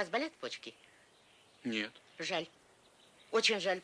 вас болят почки? Нет. Жаль. Очень жаль.